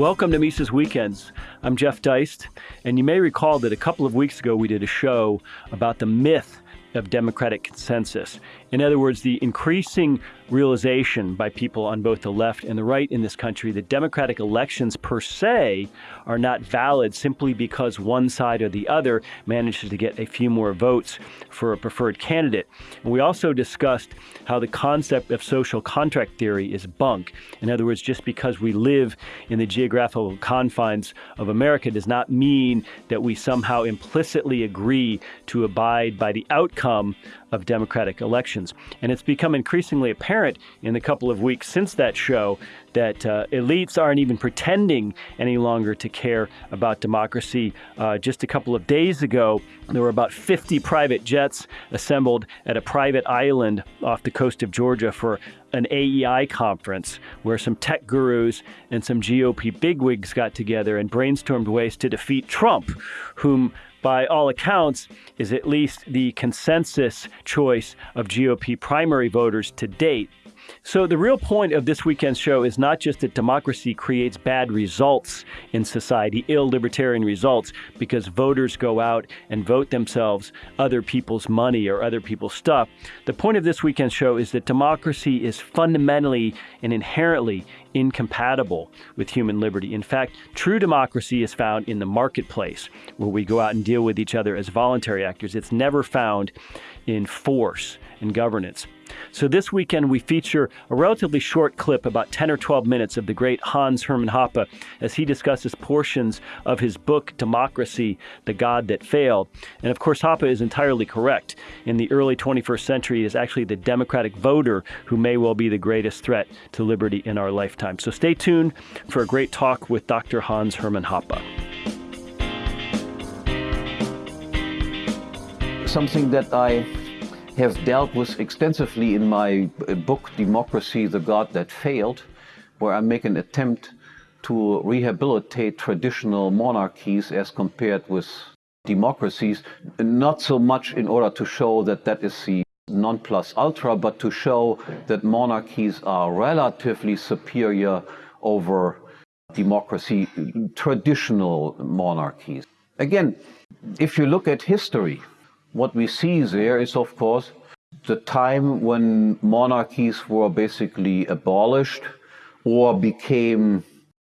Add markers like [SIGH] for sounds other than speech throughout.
Welcome to Mises Weekends. I'm Jeff Deist, and you may recall that a couple of weeks ago we did a show about the myth of democratic consensus. In other words, the increasing realization by people on both the left and the right in this country that democratic elections per se are not valid simply because one side or the other manages to get a few more votes for a preferred candidate. And we also discussed how the concept of social contract theory is bunk. In other words, just because we live in the geographical confines of America does not mean that we somehow implicitly agree to abide by the outcome of democratic elections. And it's become increasingly apparent in the couple of weeks since that show that uh, elites aren't even pretending any longer to care about democracy. Uh, just a couple of days ago, there were about 50 private jets assembled at a private island off the coast of Georgia for an AEI conference where some tech gurus and some GOP bigwigs got together and brainstormed ways to defeat Trump, whom by all accounts, is at least the consensus choice of GOP primary voters to date. So, the real point of this weekend's show is not just that democracy creates bad results in society, ill libertarian results, because voters go out and vote themselves other people's money or other people's stuff. The point of this weekend's show is that democracy is fundamentally and inherently incompatible with human liberty. In fact, true democracy is found in the marketplace, where we go out and deal with each other as voluntary actors. It's never found in force and governance. So this weekend we feature a relatively short clip, about 10 or 12 minutes, of the great Hans Hermann Hoppe as he discusses portions of his book, Democracy, The God That Failed. And of course, Hoppe is entirely correct. In the early 21st century, it is actually the democratic voter who may well be the greatest threat to liberty in our lifetime. So stay tuned for a great talk with Dr. Hans Hermann Hoppe. Something that I have dealt with extensively in my uh, book, Democracy, the God That Failed, where I make an attempt to rehabilitate traditional monarchies as compared with democracies, not so much in order to show that that is the non plus ultra, but to show that monarchies are relatively superior over democracy, traditional monarchies. Again, if you look at history, what we see there is, of course, the time when monarchies were basically abolished or became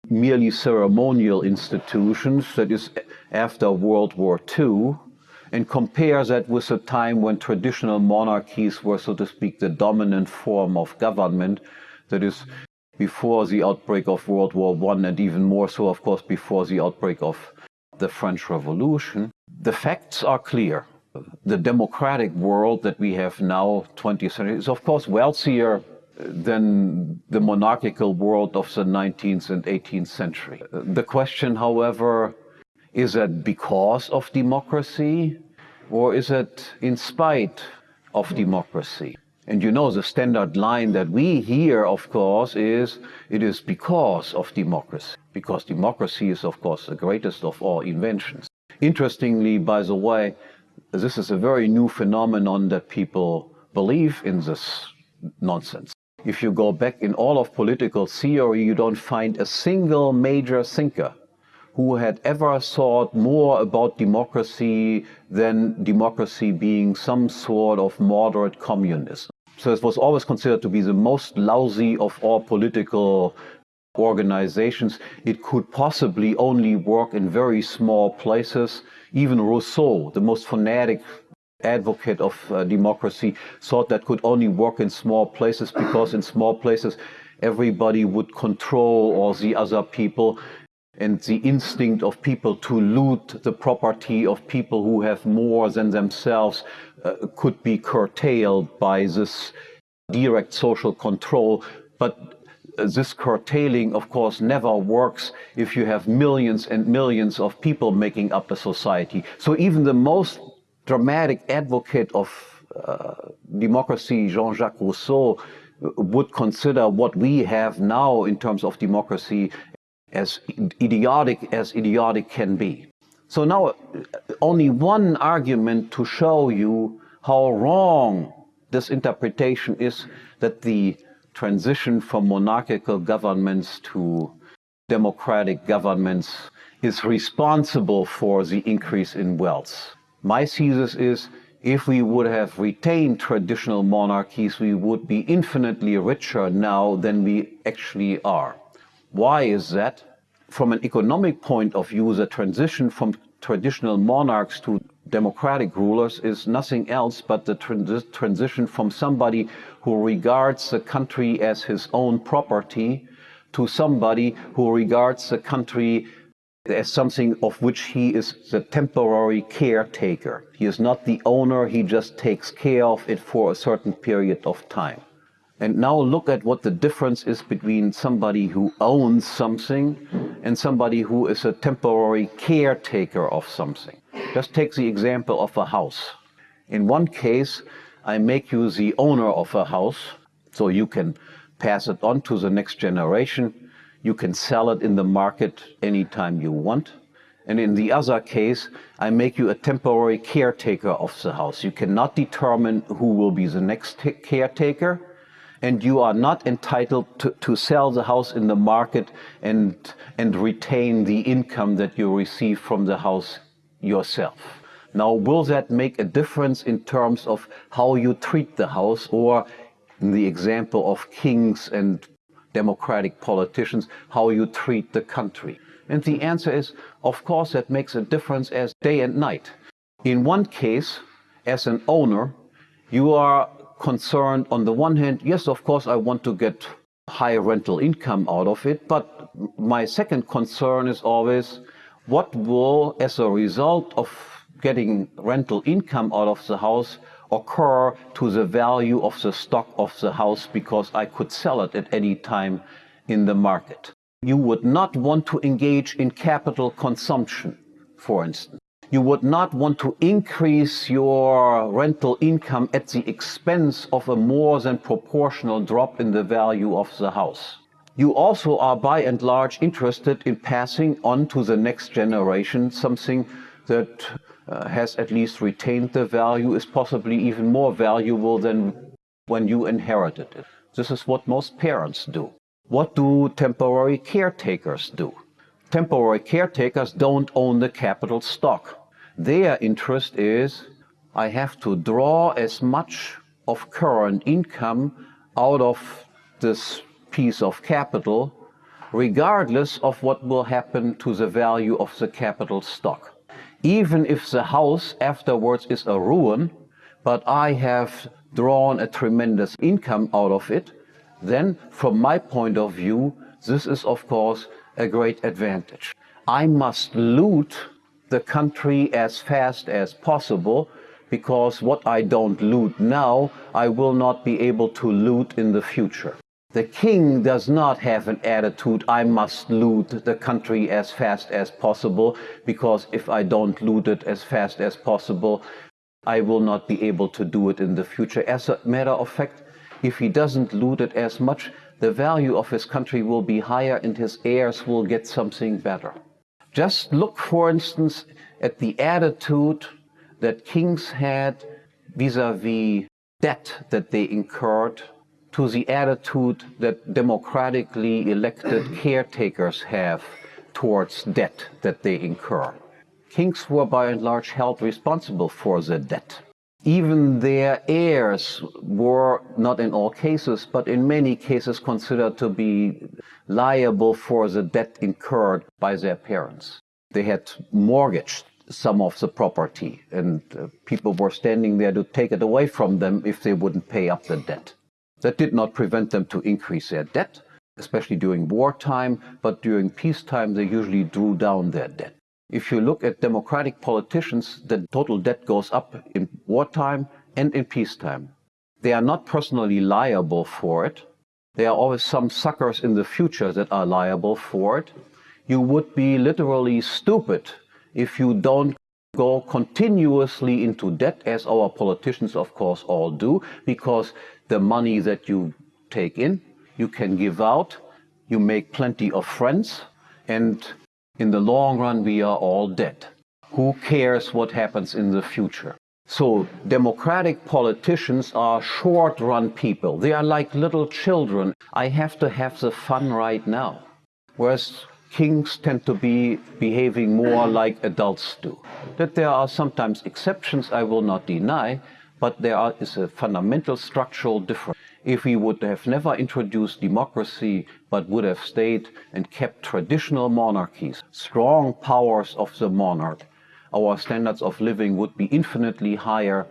merely ceremonial institutions, that is, after World War II, and compare that with the time when traditional monarchies were, so to speak, the dominant form of government, that is, before the outbreak of World War I, and even more so, of course, before the outbreak of the French Revolution. The facts are clear the democratic world that we have now, 20th century, is of course wealthier than the monarchical world of the 19th and 18th century. The question, however, is that because of democracy or is it in spite of democracy? And you know, the standard line that we hear, of course, is it is because of democracy. Because democracy is, of course, the greatest of all inventions. Interestingly, by the way, this is a very new phenomenon that people believe in this nonsense. If you go back in all of political theory, you don't find a single major thinker who had ever thought more about democracy than democracy being some sort of moderate communism. So it was always considered to be the most lousy of all political organizations. It could possibly only work in very small places even Rousseau, the most fanatic advocate of uh, democracy, thought that could only work in small places because in small places everybody would control all the other people and the instinct of people to loot the property of people who have more than themselves uh, could be curtailed by this direct social control. But this curtailing, of course, never works if you have millions and millions of people making up a society. So even the most dramatic advocate of uh, democracy, Jean-Jacques Rousseau, would consider what we have now in terms of democracy as idiotic as idiotic can be. So now only one argument to show you how wrong this interpretation is that the transition from monarchical governments to democratic governments is responsible for the increase in wealth. My thesis is if we would have retained traditional monarchies, we would be infinitely richer now than we actually are. Why is that? From an economic point of view, the transition from traditional monarchs to democratic rulers is nothing else but the trans transition from somebody who regards the country as his own property to somebody who regards the country as something of which he is the temporary caretaker. He is not the owner, he just takes care of it for a certain period of time. And now look at what the difference is between somebody who owns something and somebody who is a temporary caretaker of something. Just take the example of a house. In one case, I make you the owner of a house, so you can pass it on to the next generation. You can sell it in the market anytime you want. And in the other case, I make you a temporary caretaker of the house. You cannot determine who will be the next caretaker and you are not entitled to, to sell the house in the market and, and retain the income that you receive from the house yourself. Now, will that make a difference in terms of how you treat the house or in the example of kings and democratic politicians, how you treat the country? And the answer is, of course, that makes a difference as day and night. In one case, as an owner, you are concerned on the one hand, yes, of course, I want to get high rental income out of it, but my second concern is always what will, as a result of getting rental income out of the house, occur to the value of the stock of the house because I could sell it at any time in the market. You would not want to engage in capital consumption, for instance. You would not want to increase your rental income at the expense of a more than proportional drop in the value of the house. You also are by and large interested in passing on to the next generation something that uh, has at least retained the value, is possibly even more valuable than when you inherited it. This is what most parents do. What do temporary caretakers do? Temporary caretakers don't own the capital stock. Their interest is, I have to draw as much of current income out of this piece of capital, regardless of what will happen to the value of the capital stock. Even if the house afterwards is a ruin, but I have drawn a tremendous income out of it, then from my point of view, this is of course a great advantage. I must loot the country as fast as possible because what I don't loot now, I will not be able to loot in the future. The king does not have an attitude, I must loot the country as fast as possible, because if I don't loot it as fast as possible, I will not be able to do it in the future. As a matter of fact, if he doesn't loot it as much, the value of his country will be higher and his heirs will get something better. Just look, for instance, at the attitude that kings had vis-a-vis -vis debt that they incurred to the attitude that democratically elected [CLEARS THROAT] caretakers have towards debt that they incur. Kings were by and large held responsible for the debt even their heirs were, not in all cases, but in many cases considered to be liable for the debt incurred by their parents. They had mortgaged some of the property and uh, people were standing there to take it away from them if they wouldn't pay up the debt. That did not prevent them to increase their debt, especially during wartime, but during peacetime they usually drew down their debt. If you look at democratic politicians, the total debt goes up in wartime and in peacetime. They are not personally liable for it. There are always some suckers in the future that are liable for it. You would be literally stupid if you don't go continuously into debt, as our politicians, of course, all do, because the money that you take in, you can give out, you make plenty of friends, and in the long run, we are all dead. Who cares what happens in the future? So democratic politicians are short-run people. They are like little children. I have to have the fun right now. Whereas kings tend to be behaving more like adults do. That there are sometimes exceptions, I will not deny, but there are, is a fundamental structural difference. If we would have never introduced democracy, but would have stayed and kept traditional monarchies, strong powers of the monarch, our standards of living would be infinitely higher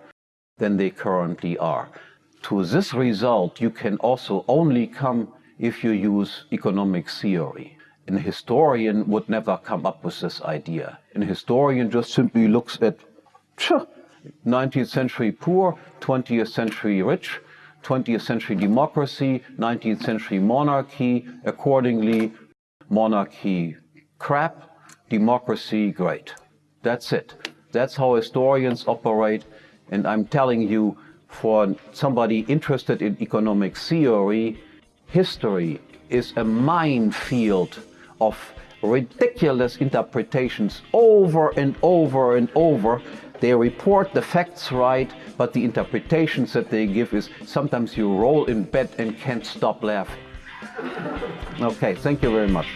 than they currently are. To this result, you can also only come if you use economic theory. An historian would never come up with this idea. An historian just simply looks at 19th century poor, 20th century rich, 20th century democracy, 19th century monarchy, accordingly, monarchy crap, democracy great. That's it. That's how historians operate. And I'm telling you, for somebody interested in economic theory, history is a minefield of ridiculous interpretations over and over and over. They report the facts right, but the interpretations that they give is sometimes you roll in bed and can't stop laughing. Okay, thank you very much.